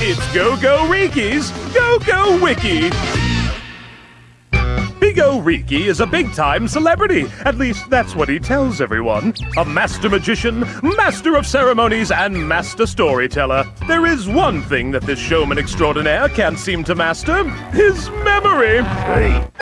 It's Go Go Riki's Go Go Wiki. Big O Riki is a big time celebrity. At least that's what he tells everyone. A master magician, master of ceremonies, and master storyteller. There is one thing that this showman extraordinaire can't seem to master his memory. Hey.